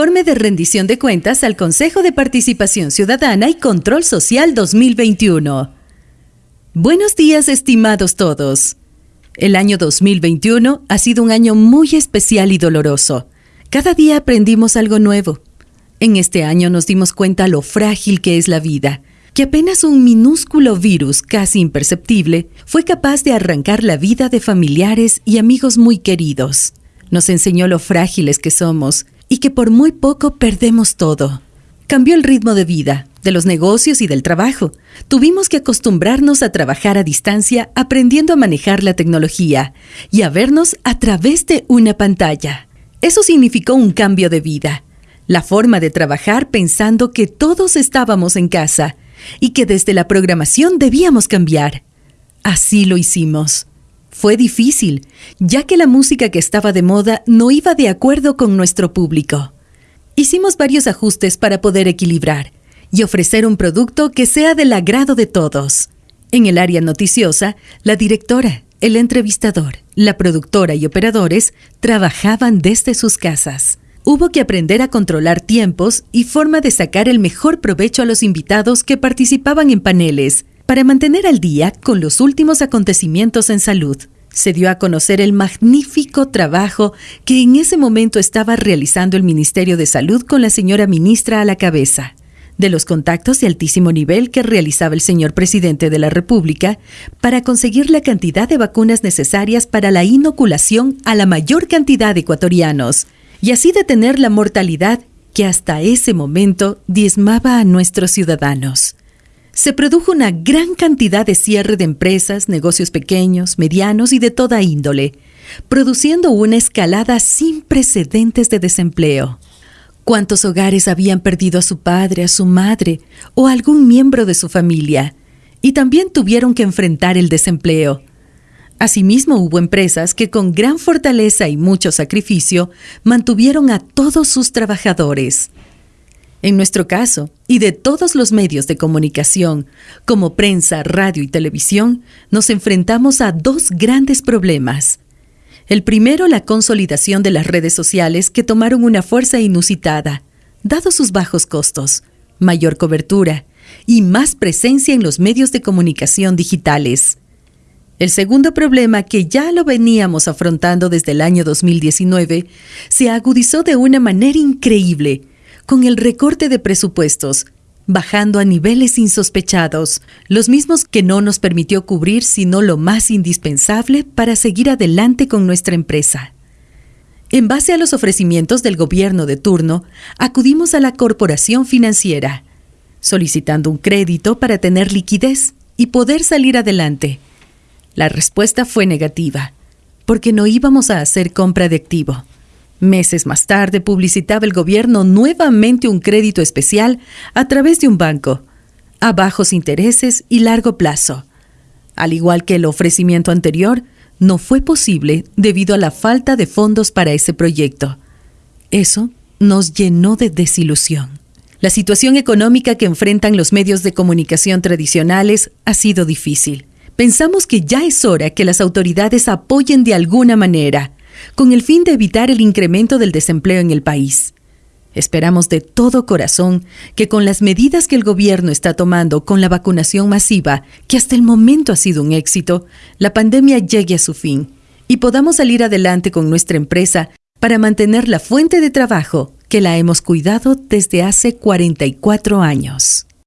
Informe de rendición de cuentas al Consejo de Participación Ciudadana y Control Social 2021. Buenos días, estimados todos. El año 2021 ha sido un año muy especial y doloroso. Cada día aprendimos algo nuevo. En este año nos dimos cuenta lo frágil que es la vida, que apenas un minúsculo virus casi imperceptible fue capaz de arrancar la vida de familiares y amigos muy queridos. Nos enseñó lo frágiles que somos y que por muy poco perdemos todo. Cambió el ritmo de vida, de los negocios y del trabajo. Tuvimos que acostumbrarnos a trabajar a distancia aprendiendo a manejar la tecnología y a vernos a través de una pantalla. Eso significó un cambio de vida, la forma de trabajar pensando que todos estábamos en casa y que desde la programación debíamos cambiar. Así lo hicimos. Fue difícil, ya que la música que estaba de moda no iba de acuerdo con nuestro público. Hicimos varios ajustes para poder equilibrar y ofrecer un producto que sea del agrado de todos. En el área noticiosa, la directora, el entrevistador, la productora y operadores trabajaban desde sus casas. Hubo que aprender a controlar tiempos y forma de sacar el mejor provecho a los invitados que participaban en paneles para mantener al día con los últimos acontecimientos en salud, se dio a conocer el magnífico trabajo que en ese momento estaba realizando el Ministerio de Salud con la señora ministra a la cabeza, de los contactos de altísimo nivel que realizaba el señor presidente de la República para conseguir la cantidad de vacunas necesarias para la inoculación a la mayor cantidad de ecuatorianos, y así detener la mortalidad que hasta ese momento diezmaba a nuestros ciudadanos se produjo una gran cantidad de cierre de empresas, negocios pequeños, medianos y de toda índole, produciendo una escalada sin precedentes de desempleo. ¿Cuántos hogares habían perdido a su padre, a su madre o a algún miembro de su familia? Y también tuvieron que enfrentar el desempleo. Asimismo, hubo empresas que con gran fortaleza y mucho sacrificio mantuvieron a todos sus trabajadores. En nuestro caso, y de todos los medios de comunicación, como prensa, radio y televisión, nos enfrentamos a dos grandes problemas. El primero, la consolidación de las redes sociales que tomaron una fuerza inusitada, dado sus bajos costos, mayor cobertura y más presencia en los medios de comunicación digitales. El segundo problema, que ya lo veníamos afrontando desde el año 2019, se agudizó de una manera increíble con el recorte de presupuestos, bajando a niveles insospechados, los mismos que no nos permitió cubrir sino lo más indispensable para seguir adelante con nuestra empresa. En base a los ofrecimientos del gobierno de turno, acudimos a la corporación financiera, solicitando un crédito para tener liquidez y poder salir adelante. La respuesta fue negativa, porque no íbamos a hacer compra de activo. Meses más tarde publicitaba el gobierno nuevamente un crédito especial a través de un banco, a bajos intereses y largo plazo. Al igual que el ofrecimiento anterior, no fue posible debido a la falta de fondos para ese proyecto. Eso nos llenó de desilusión. La situación económica que enfrentan los medios de comunicación tradicionales ha sido difícil. Pensamos que ya es hora que las autoridades apoyen de alguna manera con el fin de evitar el incremento del desempleo en el país. Esperamos de todo corazón que con las medidas que el gobierno está tomando con la vacunación masiva, que hasta el momento ha sido un éxito, la pandemia llegue a su fin y podamos salir adelante con nuestra empresa para mantener la fuente de trabajo que la hemos cuidado desde hace 44 años.